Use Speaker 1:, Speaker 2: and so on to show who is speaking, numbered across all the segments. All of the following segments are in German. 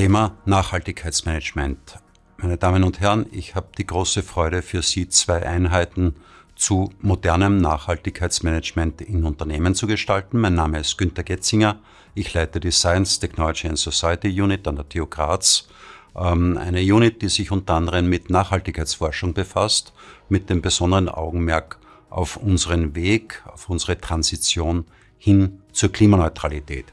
Speaker 1: Thema Nachhaltigkeitsmanagement. Meine Damen und Herren, ich habe die große Freude für Sie zwei Einheiten zu modernem Nachhaltigkeitsmanagement in Unternehmen zu gestalten. Mein Name ist Günter Getzinger. Ich leite die Science, Technology and Society Unit an der TU Graz. Ähm, eine Unit, die sich unter anderem mit Nachhaltigkeitsforschung befasst, mit dem besonderen Augenmerk auf unseren Weg, auf unsere Transition hin zur Klimaneutralität.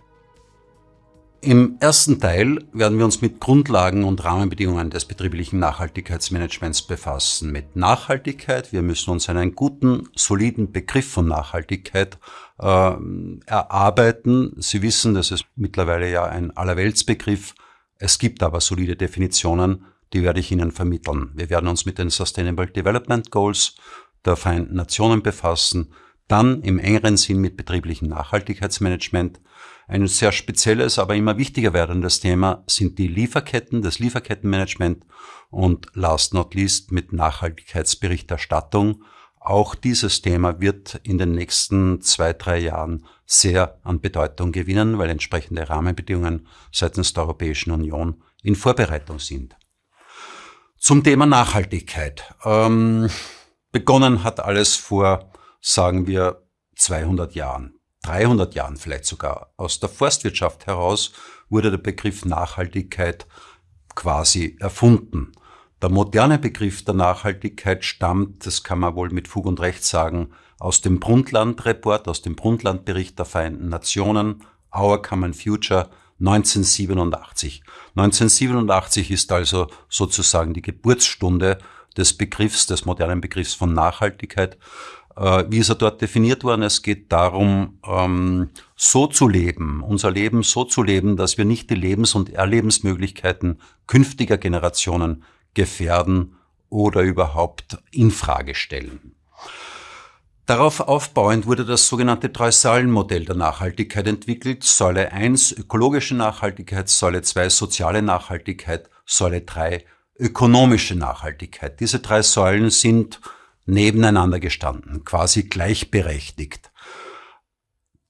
Speaker 1: Im ersten Teil werden wir uns mit Grundlagen und Rahmenbedingungen des betrieblichen Nachhaltigkeitsmanagements befassen. Mit Nachhaltigkeit, wir müssen uns einen guten, soliden Begriff von Nachhaltigkeit äh, erarbeiten. Sie wissen, das ist mittlerweile ja ein Allerweltsbegriff. Es gibt aber solide Definitionen, die werde ich Ihnen vermitteln. Wir werden uns mit den Sustainable Development Goals der Vereinten Nationen befassen, dann im engeren Sinn mit betrieblichem Nachhaltigkeitsmanagement. Ein sehr spezielles, aber immer wichtiger werdendes Thema sind die Lieferketten, das Lieferkettenmanagement und last not least mit Nachhaltigkeitsberichterstattung. Auch dieses Thema wird in den nächsten zwei, drei Jahren sehr an Bedeutung gewinnen, weil entsprechende Rahmenbedingungen seitens der Europäischen Union in Vorbereitung sind. Zum Thema Nachhaltigkeit. Ähm, begonnen hat alles vor sagen wir 200 Jahren, 300 Jahren vielleicht sogar. Aus der Forstwirtschaft heraus wurde der Begriff Nachhaltigkeit quasi erfunden. Der moderne Begriff der Nachhaltigkeit stammt, das kann man wohl mit Fug und Recht sagen, aus dem Brundtland-Report, aus dem Brundtland-Bericht der Vereinten Nationen, Our Common Future 1987. 1987 ist also sozusagen die Geburtsstunde des Begriffs, des modernen Begriffs von Nachhaltigkeit. Äh, wie ist er dort definiert worden? Es geht darum, ähm, so zu leben, unser Leben so zu leben, dass wir nicht die Lebens- und Erlebensmöglichkeiten künftiger Generationen gefährden oder überhaupt in Frage stellen. Darauf aufbauend wurde das sogenannte Drei-Säulen-Modell der Nachhaltigkeit entwickelt. Säule 1 ökologische Nachhaltigkeit, Säule 2 soziale Nachhaltigkeit, Säule 3 ökonomische Nachhaltigkeit. Diese drei Säulen sind nebeneinander gestanden, quasi gleichberechtigt.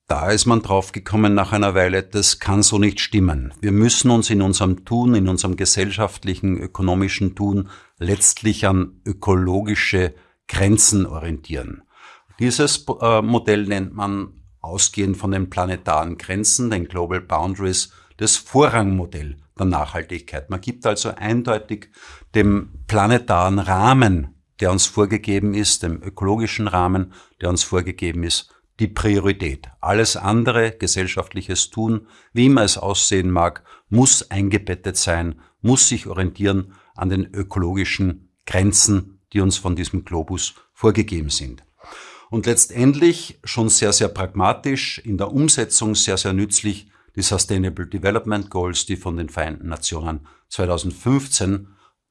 Speaker 1: Da ist man draufgekommen nach einer Weile, das kann so nicht stimmen. Wir müssen uns in unserem Tun, in unserem gesellschaftlichen, ökonomischen Tun letztlich an ökologische Grenzen orientieren. Dieses äh, Modell nennt man ausgehend von den planetaren Grenzen, den Global Boundaries, das Vorrangmodell der Nachhaltigkeit. Man gibt also eindeutig dem planetaren Rahmen der uns vorgegeben ist, dem ökologischen Rahmen, der uns vorgegeben ist, die Priorität. Alles andere, gesellschaftliches Tun, wie immer es aussehen mag, muss eingebettet sein, muss sich orientieren an den ökologischen Grenzen, die uns von diesem Globus vorgegeben sind. Und letztendlich schon sehr, sehr pragmatisch, in der Umsetzung sehr, sehr nützlich die Sustainable Development Goals, die von den Vereinten Nationen 2015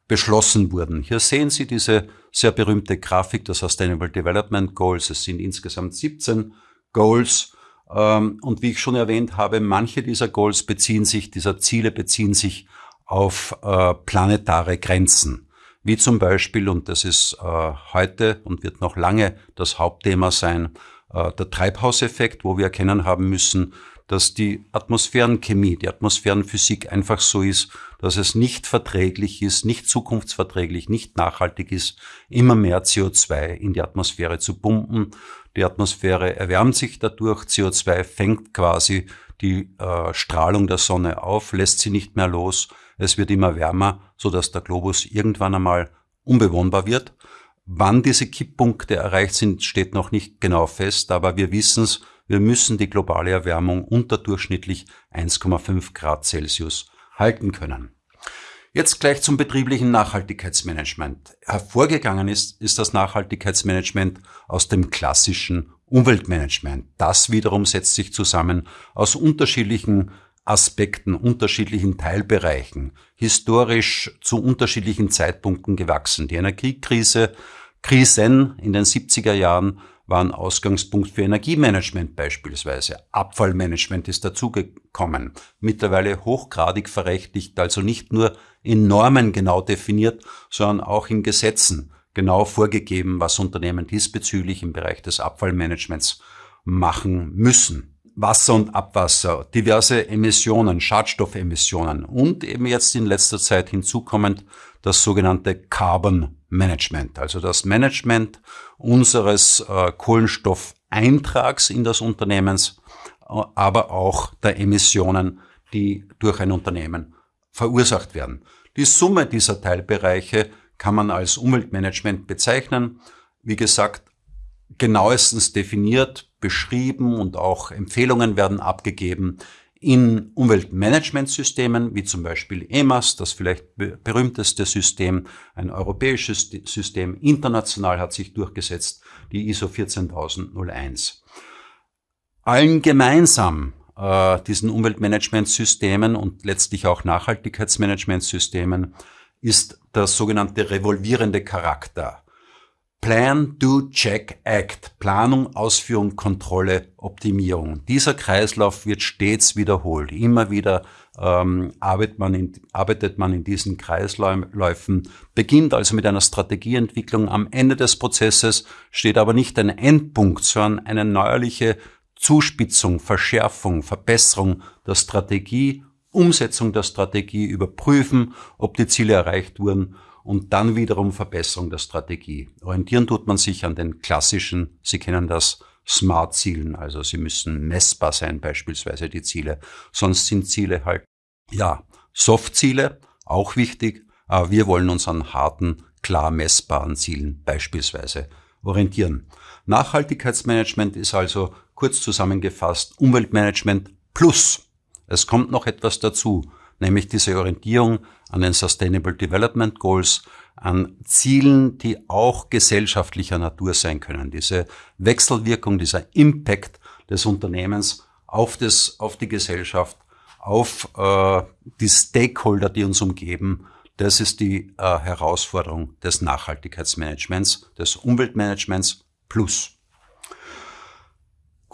Speaker 1: beschlossen wurden. Hier sehen Sie diese sehr berühmte Grafik der Sustainable Development Goals. Es sind insgesamt 17 Goals. Ähm, und wie ich schon erwähnt habe, manche dieser Goals beziehen sich, dieser Ziele beziehen sich auf äh, planetare Grenzen. Wie zum Beispiel, und das ist äh, heute und wird noch lange das Hauptthema sein, äh, der Treibhauseffekt, wo wir erkennen haben müssen, dass die Atmosphärenchemie, die Atmosphärenphysik einfach so ist, dass es nicht verträglich ist, nicht zukunftsverträglich, nicht nachhaltig ist, immer mehr CO2 in die Atmosphäre zu pumpen. Die Atmosphäre erwärmt sich dadurch, CO2 fängt quasi die äh, Strahlung der Sonne auf, lässt sie nicht mehr los, es wird immer wärmer, so dass der Globus irgendwann einmal unbewohnbar wird. Wann diese Kipppunkte erreicht sind, steht noch nicht genau fest, aber wir wissen es, wir müssen die globale Erwärmung unter durchschnittlich 1,5 Grad Celsius halten können. Jetzt gleich zum betrieblichen Nachhaltigkeitsmanagement. Hervorgegangen ist, ist das Nachhaltigkeitsmanagement aus dem klassischen Umweltmanagement. Das wiederum setzt sich zusammen aus unterschiedlichen Aspekten, unterschiedlichen Teilbereichen, historisch zu unterschiedlichen Zeitpunkten gewachsen. Die Energiekrise, Krisen in den 70er Jahren waren Ausgangspunkt für Energiemanagement beispielsweise. Abfallmanagement ist dazugekommen. Mittlerweile hochgradig verrechtlicht, also nicht nur in Normen genau definiert, sondern auch in Gesetzen genau vorgegeben, was Unternehmen diesbezüglich im Bereich des Abfallmanagements machen müssen. Wasser und Abwasser, diverse Emissionen, Schadstoffemissionen und eben jetzt in letzter Zeit hinzukommend das sogenannte Carbon Management, also das Management unseres äh, Kohlenstoffeintrags in das Unternehmens, äh, aber auch der Emissionen, die durch ein Unternehmen verursacht werden. Die Summe dieser Teilbereiche kann man als Umweltmanagement bezeichnen. Wie gesagt, genauestens definiert, beschrieben und auch Empfehlungen werden abgegeben in Umweltmanagementsystemen, wie zum Beispiel EMAS, das vielleicht berühmteste System, ein europäisches System, international hat sich durchgesetzt, die ISO 14001. Allen gemeinsam äh, diesen Umweltmanagementsystemen und letztlich auch Nachhaltigkeitsmanagementsystemen ist der sogenannte revolvierende Charakter. Plan, Do, Check, Act. Planung, Ausführung, Kontrolle, Optimierung. Dieser Kreislauf wird stets wiederholt. Immer wieder ähm, arbeitet, man in, arbeitet man in diesen Kreisläufen, beginnt also mit einer Strategieentwicklung. Am Ende des Prozesses steht aber nicht ein Endpunkt, sondern eine neuerliche Zuspitzung, Verschärfung, Verbesserung der Strategie, Umsetzung der Strategie, überprüfen, ob die Ziele erreicht wurden und dann wiederum Verbesserung der Strategie. Orientieren tut man sich an den klassischen, Sie kennen das, Smart-Zielen. Also sie müssen messbar sein, beispielsweise die Ziele. Sonst sind Ziele halt, ja, Soft-Ziele, auch wichtig, aber wir wollen uns an harten, klar messbaren Zielen beispielsweise orientieren. Nachhaltigkeitsmanagement ist also kurz zusammengefasst Umweltmanagement plus. Es kommt noch etwas dazu nämlich diese Orientierung an den Sustainable Development Goals, an Zielen, die auch gesellschaftlicher Natur sein können. Diese Wechselwirkung, dieser Impact des Unternehmens auf, das, auf die Gesellschaft, auf äh, die Stakeholder, die uns umgeben, das ist die äh, Herausforderung des Nachhaltigkeitsmanagements, des Umweltmanagements plus.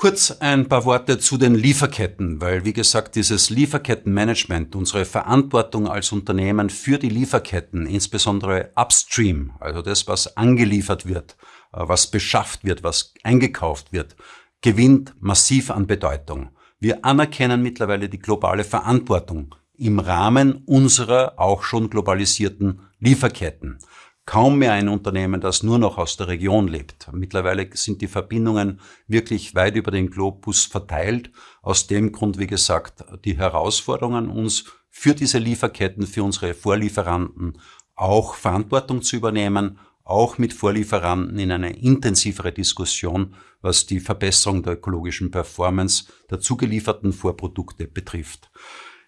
Speaker 1: Kurz ein paar Worte zu den Lieferketten, weil wie gesagt, dieses Lieferkettenmanagement, unsere Verantwortung als Unternehmen für die Lieferketten, insbesondere upstream, also das, was angeliefert wird, äh, was beschafft wird, was eingekauft wird, gewinnt massiv an Bedeutung. Wir anerkennen mittlerweile die globale Verantwortung im Rahmen unserer auch schon globalisierten Lieferketten kaum mehr ein Unternehmen, das nur noch aus der Region lebt. Mittlerweile sind die Verbindungen wirklich weit über den Globus verteilt. Aus dem Grund, wie gesagt, die Herausforderungen uns für diese Lieferketten, für unsere Vorlieferanten auch Verantwortung zu übernehmen, auch mit Vorlieferanten in eine intensivere Diskussion, was die Verbesserung der ökologischen Performance der zugelieferten Vorprodukte betrifft.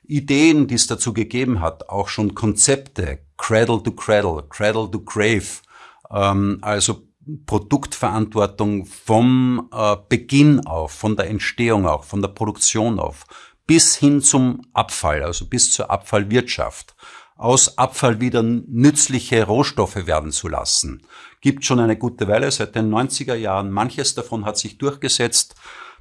Speaker 1: Ideen, die es dazu gegeben hat, auch schon Konzepte, Cradle to Cradle, Cradle to Grave, ähm, also Produktverantwortung vom äh, Beginn auf, von der Entstehung auch, von der Produktion auf, bis hin zum Abfall, also bis zur Abfallwirtschaft, aus Abfall wieder nützliche Rohstoffe werden zu lassen. Gibt schon eine gute Weile, seit den 90er Jahren. Manches davon hat sich durchgesetzt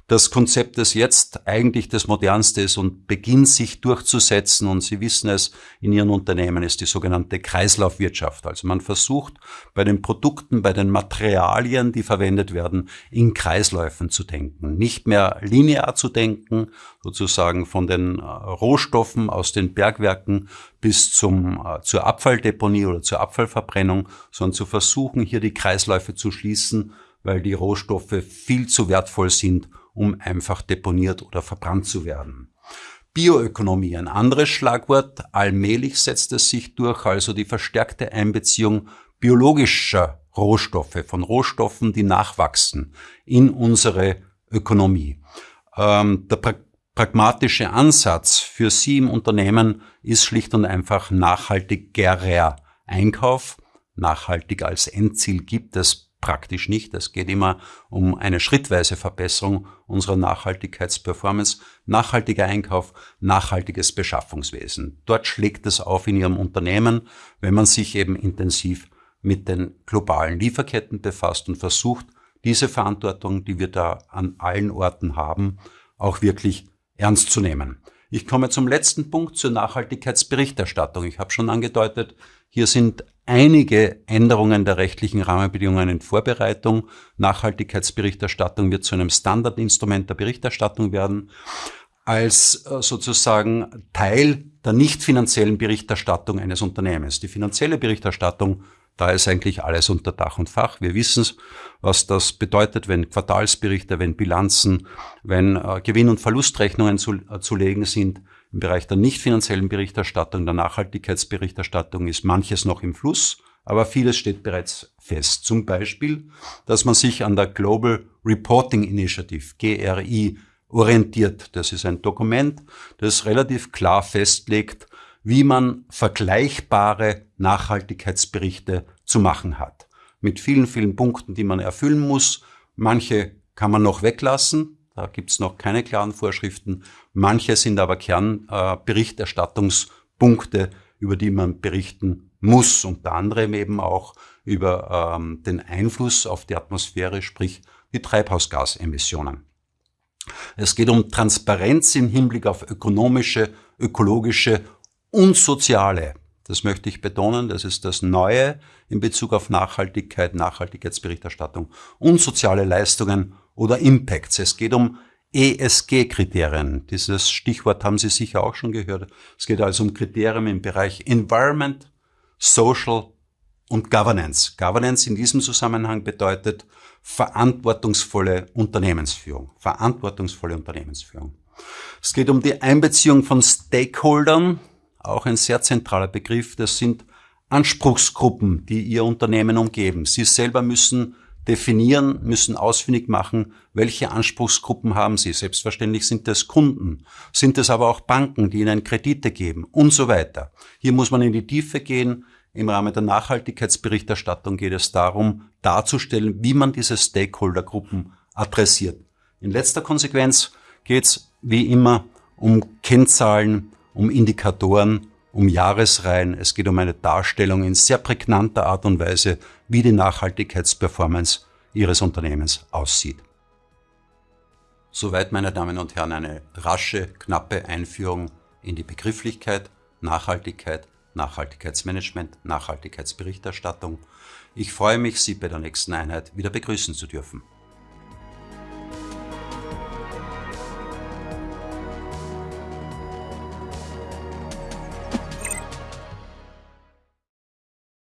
Speaker 1: das Konzept, das jetzt eigentlich das modernste ist und beginnt sich durchzusetzen, und Sie wissen es, in Ihren Unternehmen ist die sogenannte Kreislaufwirtschaft. Also man versucht bei den Produkten, bei den Materialien, die verwendet werden, in Kreisläufen zu denken. Nicht mehr linear zu denken, sozusagen von den äh, Rohstoffen aus den Bergwerken bis zum, äh, zur Abfalldeponie oder zur Abfallverbrennung, sondern zu versuchen, hier die Kreisläufe zu schließen, weil die Rohstoffe viel zu wertvoll sind, um einfach deponiert oder verbrannt zu werden. Bioökonomie, ein anderes Schlagwort. Allmählich setzt es sich durch, also die verstärkte Einbeziehung biologischer Rohstoffe, von Rohstoffen, die nachwachsen, in unsere Ökonomie. Ähm, der pra pragmatische Ansatz für Sie im Unternehmen ist schlicht und einfach nachhaltigerer Einkauf. Nachhaltig als Endziel gibt es praktisch nicht. Es geht immer um eine schrittweise Verbesserung unserer Nachhaltigkeitsperformance, nachhaltiger Einkauf, nachhaltiges Beschaffungswesen. Dort schlägt es auf in Ihrem Unternehmen, wenn man sich eben intensiv mit den globalen Lieferketten befasst und versucht, diese Verantwortung, die wir da an allen Orten haben, auch wirklich ernst zu nehmen. Ich komme zum letzten Punkt zur Nachhaltigkeitsberichterstattung. Ich habe schon angedeutet, hier sind einige Änderungen der rechtlichen Rahmenbedingungen in Vorbereitung. Nachhaltigkeitsberichterstattung wird zu einem Standardinstrument der Berichterstattung werden. Als äh, sozusagen Teil der nicht finanziellen Berichterstattung eines Unternehmens. Die finanzielle Berichterstattung da ist eigentlich alles unter Dach und Fach. Wir wissen, was das bedeutet, wenn Quartalsberichte, wenn Bilanzen, wenn äh, Gewinn- und Verlustrechnungen zu, äh, zu legen sind. Im Bereich der nicht finanziellen Berichterstattung, der Nachhaltigkeitsberichterstattung ist manches noch im Fluss, aber vieles steht bereits fest. Zum Beispiel, dass man sich an der Global Reporting Initiative, GRI, orientiert. Das ist ein Dokument, das relativ klar festlegt, wie man vergleichbare Nachhaltigkeitsberichte zu machen hat. Mit vielen, vielen Punkten, die man erfüllen muss. Manche kann man noch weglassen. Da gibt's noch keine klaren Vorschriften. Manche sind aber Kernberichterstattungspunkte, äh, über die man berichten muss. Unter anderem eben auch über ähm, den Einfluss auf die Atmosphäre, sprich die Treibhausgasemissionen. Es geht um Transparenz im Hinblick auf ökonomische, ökologische und soziale. Das möchte ich betonen, das ist das Neue in Bezug auf Nachhaltigkeit, Nachhaltigkeitsberichterstattung und soziale Leistungen oder Impacts. Es geht um ESG-Kriterien. Dieses Stichwort haben Sie sicher auch schon gehört. Es geht also um Kriterien im Bereich Environment, Social und Governance. Governance in diesem Zusammenhang bedeutet verantwortungsvolle Unternehmensführung. Verantwortungsvolle Unternehmensführung. Es geht um die Einbeziehung von Stakeholdern, auch ein sehr zentraler Begriff. Das sind Anspruchsgruppen, die Ihr Unternehmen umgeben. Sie selber müssen definieren, müssen ausfindig machen, welche Anspruchsgruppen haben Sie. Selbstverständlich sind es Kunden, sind es aber auch Banken, die Ihnen Kredite geben und so weiter. Hier muss man in die Tiefe gehen. Im Rahmen der Nachhaltigkeitsberichterstattung geht es darum, darzustellen, wie man diese Stakeholdergruppen adressiert. In letzter Konsequenz geht es wie immer um Kennzahlen, um Indikatoren, um Jahresreihen. Es geht um eine Darstellung in sehr prägnanter Art und Weise, wie die Nachhaltigkeitsperformance Ihres Unternehmens aussieht. Soweit, meine Damen und Herren, eine rasche, knappe Einführung in die Begrifflichkeit Nachhaltigkeit, Nachhaltigkeitsmanagement, Nachhaltigkeitsberichterstattung. Ich freue mich, Sie bei der nächsten Einheit wieder begrüßen zu dürfen.